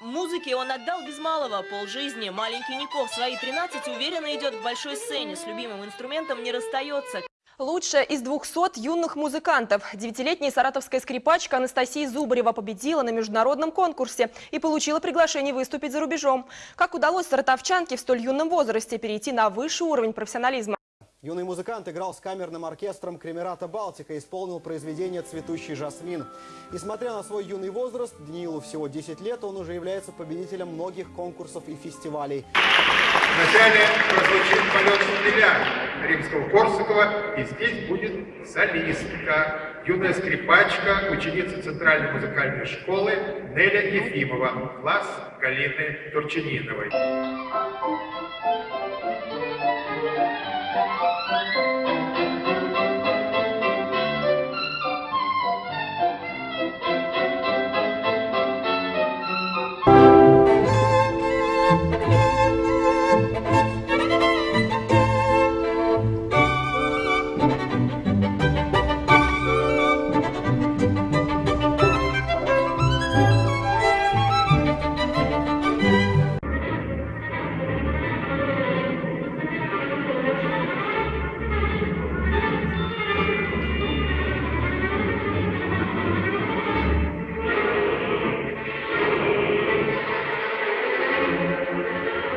Музыке он отдал без малого полжизни. Маленький Нико в свои 13 уверенно идет к большой сцене. С любимым инструментом не расстается. Лучшая из 200 юных музыкантов. Девятилетняя саратовская скрипачка Анастасия Зубарева победила на международном конкурсе и получила приглашение выступить за рубежом. Как удалось саратовчанке в столь юном возрасте перейти на высший уровень профессионализма? Юный музыкант играл с камерным оркестром Кремерата «Балтика» и исполнил произведение «Цветущий жасмин». Несмотря на свой юный возраст, Даниилу всего 10 лет, он уже является победителем многих конкурсов и фестивалей. Вначале прозвучит полет шпиля Римского-Корсакова, и здесь будет солистка, юная скрипачка, ученица Центральной музыкальной школы Неля Ефимова, класс Галины Турчининовой.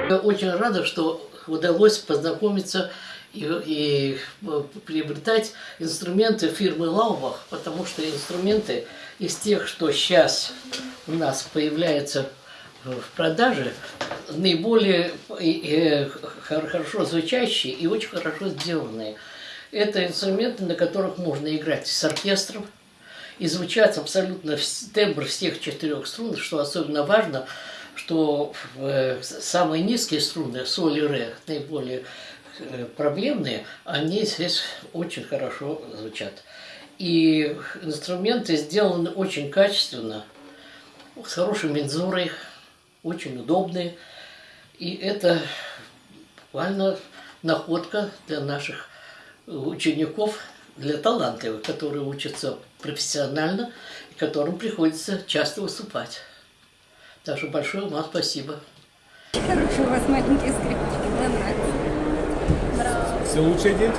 Я очень рада, что удалось познакомиться и, и э, приобретать инструменты фирмы Лаубах, потому что инструменты из тех, что сейчас у нас появляются в продаже, наиболее э, хорошо звучащие и очень хорошо сделанные. Это инструменты, на которых можно играть с оркестром, и звучат абсолютно тембр всех четырех струн, что особенно важно – что э, самые низкие струны, соль и ре, наиболее э, проблемные, они здесь очень хорошо звучат. И инструменты сделаны очень качественно, с хорошей мензурой, очень удобные. И это буквально находка для наших учеников, для талантливых, которые учатся профессионально и которым приходится часто выступать. Так что большое вам спасибо. Хорошие у вас маленькие скрипочки, нравится. Все лучшее, дети?